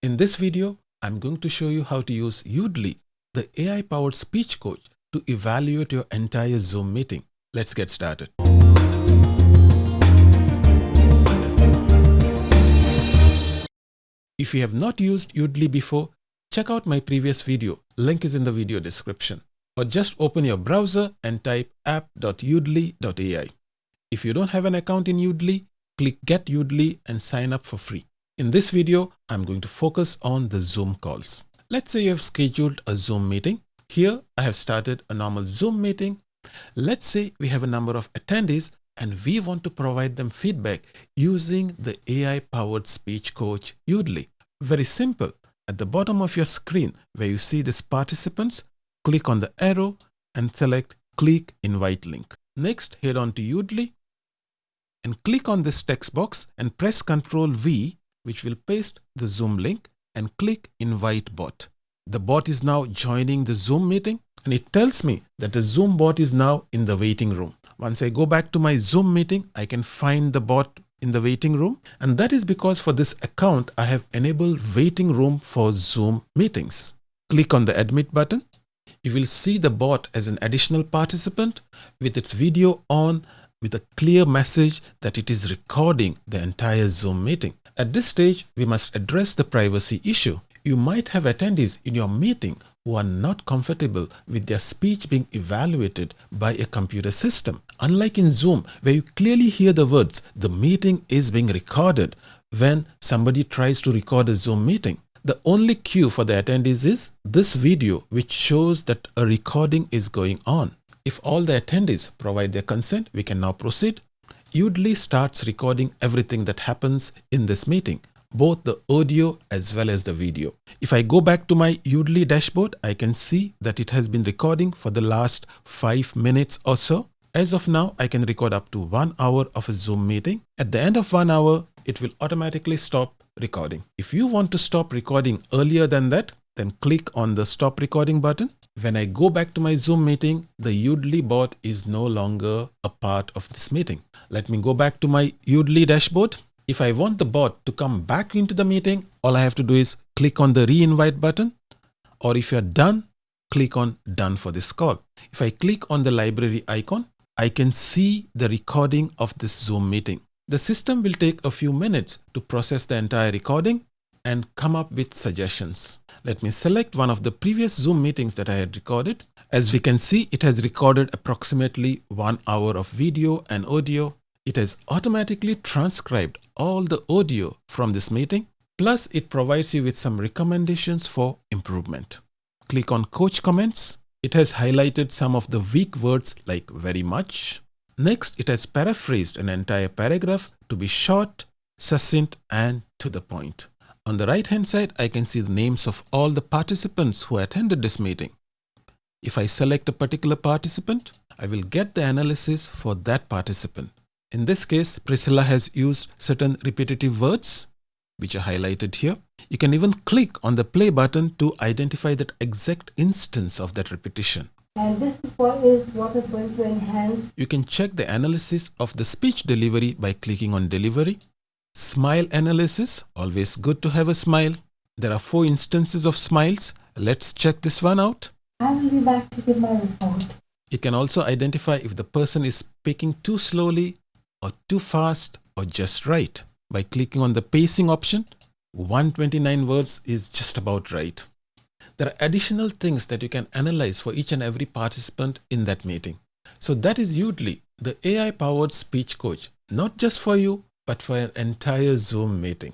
In this video, I'm going to show you how to use Yoodli, the AI-powered speech coach to evaluate your entire Zoom meeting. Let's get started. If you have not used Yoodli before, check out my previous video. Link is in the video description. Or just open your browser and type app.yoodli.ai. If you don't have an account in Yoodli, click Get Yoodli and sign up for free. In this video, I'm going to focus on the Zoom calls. Let's say you have scheduled a Zoom meeting. Here, I have started a normal Zoom meeting. Let's say we have a number of attendees and we want to provide them feedback using the AI-powered speech coach Yoodli. Very simple. At the bottom of your screen where you see these participants, click on the arrow and select Click Invite Link. Next, head on to Yoodli and click on this text box and press Ctrl V, which will paste the Zoom link and click Invite Bot. The bot is now joining the Zoom meeting and it tells me that the Zoom bot is now in the waiting room. Once I go back to my Zoom meeting, I can find the bot in the waiting room. And that is because for this account, I have enabled waiting room for Zoom meetings. Click on the admit button. You will see the bot as an additional participant with its video on with a clear message that it is recording the entire Zoom meeting. At this stage, we must address the privacy issue. You might have attendees in your meeting who are not comfortable with their speech being evaluated by a computer system. Unlike in Zoom, where you clearly hear the words, the meeting is being recorded when somebody tries to record a Zoom meeting. The only cue for the attendees is this video which shows that a recording is going on. If all the attendees provide their consent, we can now proceed. Yoodli starts recording everything that happens in this meeting, both the audio as well as the video. If I go back to my Yoodli dashboard, I can see that it has been recording for the last five minutes or so. As of now, I can record up to one hour of a Zoom meeting. At the end of one hour, it will automatically stop recording. If you want to stop recording earlier than that, then click on the stop recording button. When I go back to my Zoom meeting, the Yoodli bot is no longer a part of this meeting. Let me go back to my Yoodli dashboard. If I want the bot to come back into the meeting, all I have to do is click on the re-invite button. Or if you're done, click on done for this call. If I click on the library icon, I can see the recording of this Zoom meeting. The system will take a few minutes to process the entire recording and come up with suggestions. Let me select one of the previous Zoom meetings that I had recorded. As we can see, it has recorded approximately one hour of video and audio. It has automatically transcribed all the audio from this meeting. Plus, it provides you with some recommendations for improvement. Click on Coach Comments. It has highlighted some of the weak words like very much. Next, it has paraphrased an entire paragraph to be short, succinct and to the point. On the right hand side, I can see the names of all the participants who attended this meeting. If I select a particular participant, I will get the analysis for that participant. In this case, Priscilla has used certain repetitive words, which are highlighted here. You can even click on the play button to identify that exact instance of that repetition. And this is what is what is going to enhance. You can check the analysis of the speech delivery by clicking on delivery. Smile analysis, always good to have a smile. There are four instances of smiles. Let's check this one out. I will be back to give my report. It can also identify if the person is speaking too slowly or too fast or just right. By clicking on the pacing option, 129 words is just about right. There are additional things that you can analyze for each and every participant in that meeting. So that is Yoodli, the AI powered speech coach, not just for you, but for an entire Zoom meeting.